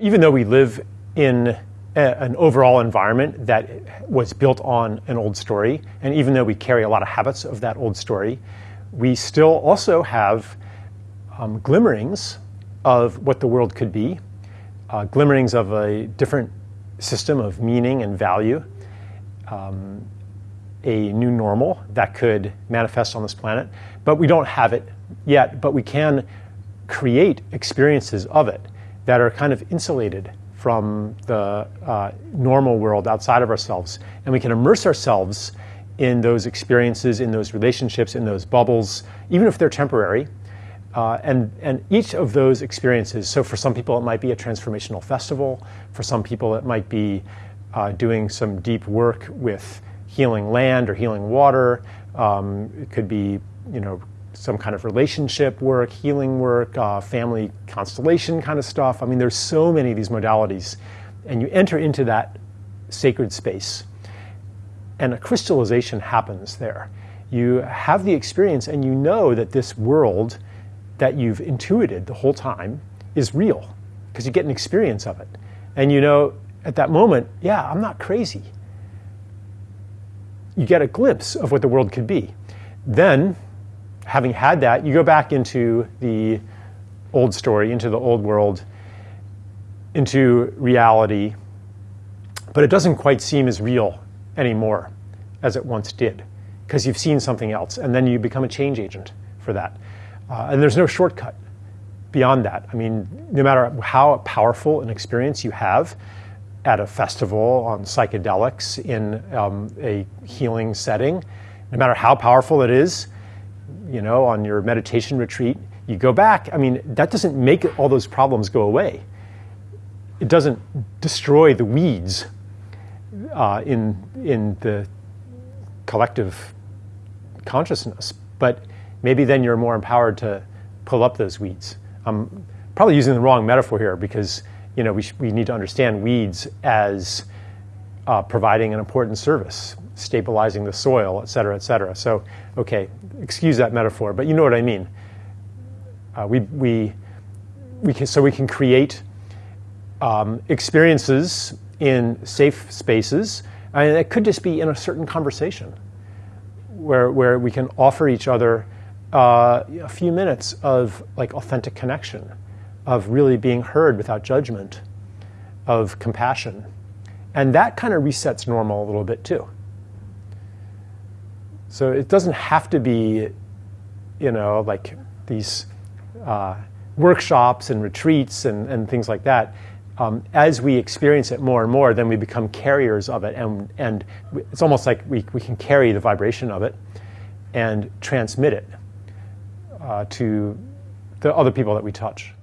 Even though we live in a, an overall environment that was built on an old story, and even though we carry a lot of habits of that old story, we still also have um, glimmerings of what the world could be, uh, glimmerings of a different system of meaning and value, um, a new normal that could manifest on this planet. But we don't have it yet, but we can create experiences of it that are kind of insulated from the uh, normal world outside of ourselves. And we can immerse ourselves in those experiences, in those relationships, in those bubbles, even if they're temporary. Uh, and, and each of those experiences, so for some people it might be a transformational festival, for some people it might be uh, doing some deep work with healing land or healing water. Um, it could be, you know, some kind of relationship work, healing work, uh, family constellation kind of stuff. I mean, there's so many of these modalities. And you enter into that sacred space, and a crystallization happens there. You have the experience, and you know that this world that you've intuited the whole time is real because you get an experience of it. And you know at that moment, yeah, I'm not crazy. You get a glimpse of what the world could be. Then having had that, you go back into the old story, into the old world, into reality, but it doesn't quite seem as real anymore as it once did because you've seen something else and then you become a change agent for that. Uh, and there's no shortcut beyond that. I mean, no matter how powerful an experience you have at a festival on psychedelics in um, a healing setting, no matter how powerful it is, you know, on your meditation retreat, you go back. I mean, that doesn't make all those problems go away. It doesn't destroy the weeds uh, in in the collective consciousness, but maybe then you're more empowered to pull up those weeds. I'm probably using the wrong metaphor here because you know we, we need to understand weeds as uh, providing an important service stabilizing the soil, et cetera, et cetera. So, okay, excuse that metaphor, but you know what I mean. Uh, we, we, we can, so we can create um, experiences in safe spaces, and it could just be in a certain conversation where, where we can offer each other uh, a few minutes of like authentic connection, of really being heard without judgment, of compassion. And that kind of resets normal a little bit too. So it doesn't have to be, you know, like these uh, workshops and retreats and, and things like that. Um, as we experience it more and more, then we become carriers of it. And, and it's almost like we, we can carry the vibration of it and transmit it uh, to the other people that we touch.